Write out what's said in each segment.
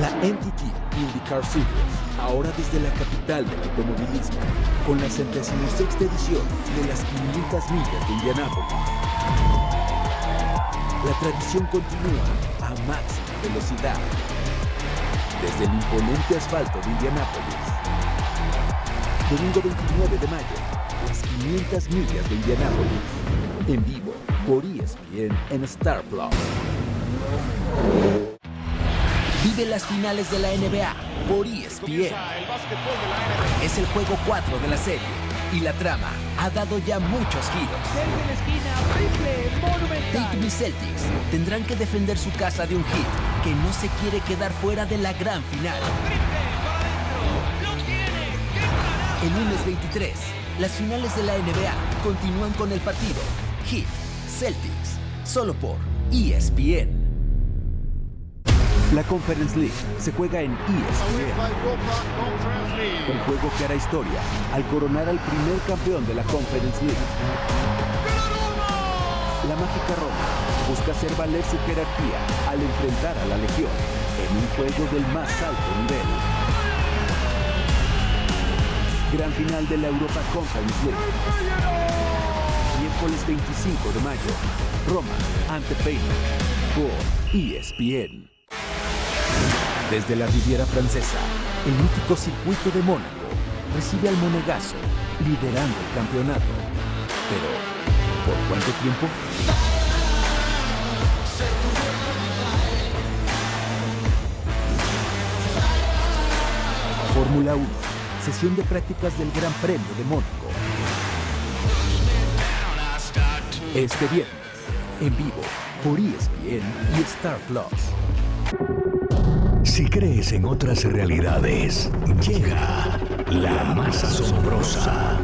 La NTT IndyCar Series, ahora desde la capital del automovilismo, con la 76 edición de las 500 millas de Indianápolis. La tradición continúa a máxima velocidad, desde el imponente asfalto de Indianápolis. Domingo 29 de mayo, las 500 millas de Indianápolis, en vivo por ESPN en Star Plus. Vive las finales de la NBA por ESPN. Es el juego 4 de la serie y la trama ha dado ya muchos giros. Tatum y Celtics tendrán que defender su casa de un hit que no se quiere quedar fuera de la gran final. El lunes 23, las finales de la NBA continúan con el partido Heat Celtics, solo por ESPN. La Conference League se juega en ESPN. Un juego que hará historia al coronar al primer campeón de la Conference League. La mágica Roma busca hacer valer su jerarquía al enfrentar a la Legión en un juego del más alto nivel. Gran final de la Europa Conference League. Miércoles 25 de mayo. Roma ante Feyenoord por ESPN. Desde la Riviera Francesa, el mítico circuito de Mónaco recibe al Monegaso, liderando el campeonato. Pero, ¿por cuánto tiempo? Fórmula 1, sesión de prácticas del Gran Premio de Mónaco. Este viernes, en vivo, por ESPN y Star Plus. Si crees en otras realidades, llega la más asombrosa.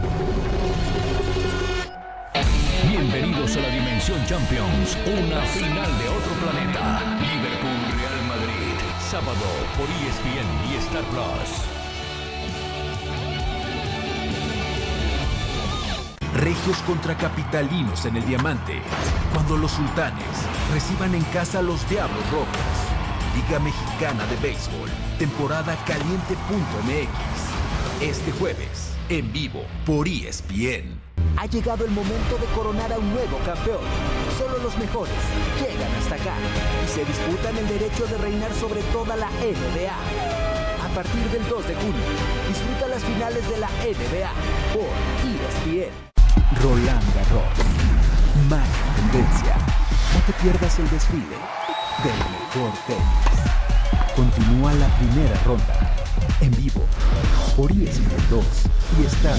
Bienvenidos a la Dimensión Champions, una final de otro planeta. Liverpool Real Madrid, sábado por ESPN y Star Plus. Regios contra capitalinos en el diamante. Cuando los sultanes reciban en casa a los Diablos Rojos. Liga Mexicana de Béisbol, temporada caliente.mx. Este jueves, en vivo, por ESPN. Ha llegado el momento de coronar a un nuevo campeón. Solo los mejores llegan hasta acá y se disputan el derecho de reinar sobre toda la NBA. A partir del 2 de junio, disfruta las finales de la NBA por ESPN. Roland Garros. Más tendencia. No te pierdas el desfile del mejor tenis. Continúa la primera ronda. En vivo. Por ESPN 2 y Star.